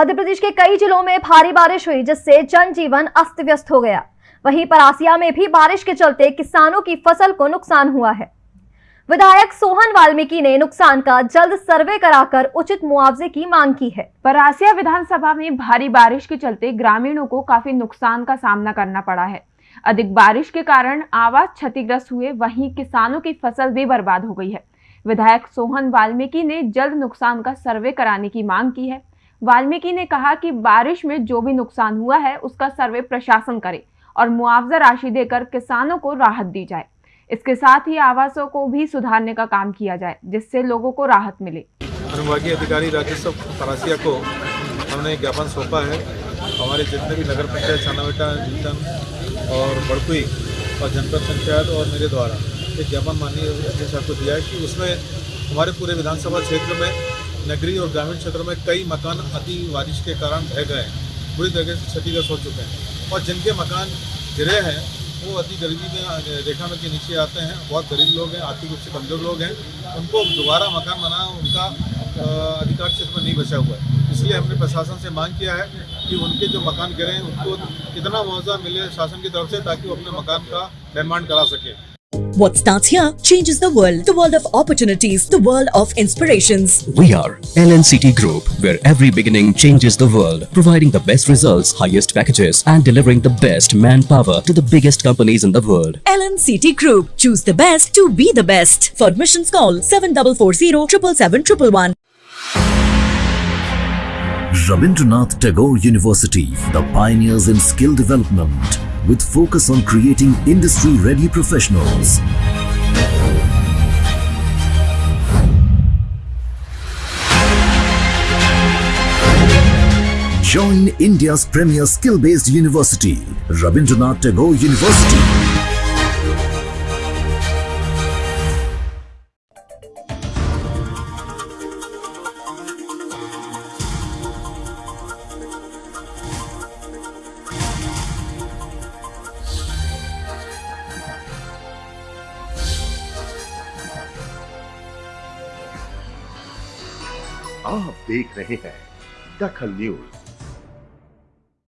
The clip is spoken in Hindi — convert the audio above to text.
मध्य प्रदेश के कई जिलों में भारी बारिश हुई, जिससे जनजीवन अस्त व्यस्त हो गया। वहीं परासिया में भी बारिश के चलते किसानों की फ़सल को नुकसान हुआ है। विधायक सोहन वाल्मीकि ने नुकसान का जल्द सर्वे कराकर उचित मुआवजे की मांग की है। परासिया विधानसभा में भारी बारिश के चलते ग्रामीणों को काफ़ी नुकसान का सामना करना पड़ा है। अधिक बारिश के कारण आवास क्षतिग्रस्त हुए, वहीं किसानों की फ़सल भी बर्बाद हो गई है। विधायक सोहन वाल्मीकि ने जल्द नुकसान का सर्वे कराने की मांग की है। वाल्मीकि ने कहा कि बारिश में जो भी नुकसान हुआ है, उसका सर्वे प्रशासन करे और मुआवजा राशि देकर किसानों को राहत दी जाए। इसके साथ ही आवासों को भी सुधारने का काम किया जाए, जिससे लोगों को राहत मिले। अनुभागीय अधिकारी राजस्व परासिया को हमने ज्ञापन सौंपा है। हमारे जितने भी नगर पंचायत, छानावेटा नीलम और बड़कुई और जनपद पंचायत और मेरे द्वारा एक ज्ञापन माननीय अध्यक्ष साहब को दिया है कि उसमें हमारे पूरे विधानसभा क्षेत्र में नगरीय और ग्रामीण क्षेत्रों में कई मकान अति बारिश के कारण ढह गए हैं। बुरी तरह से क्षतिग्रस्त हो चुके हैं। और जिनके मकान गिरे हैं, वो अति गरीबी में रेखा में के नीचे आते हैं। बहुत गरीब लोग हैं, आर्थिक रूप से कमज़ोर लोग हैं। उनको दोबारा मकान बनाना, उनका अधिकार क्षेत्र में नहीं बचा हुआ है। इसलिए हमने प्रशासन से मांग किया है कि उनके जो मकान गिरे हैं, उनको कितना मुआवजा मिले शासन की तरफ़ से ताकि वो अपने मकान का निर्माण करा सके। What starts here changes the world. The world of opportunities, the world of inspirations. We are LNCT Group, where every beginning changes the world, providing the best results, highest packages, and delivering the best manpower to the biggest companies in the world. LNCT Group. Choose the best to be the best. For admissions, call 7440 777 Rabindranath Tagore University, the pioneers in skill development, with focus on creating industry-ready professionals. Join India's premier skill-based university, Rabindranath Tagore University. आप देख रहे हैं दखल न्यूज़।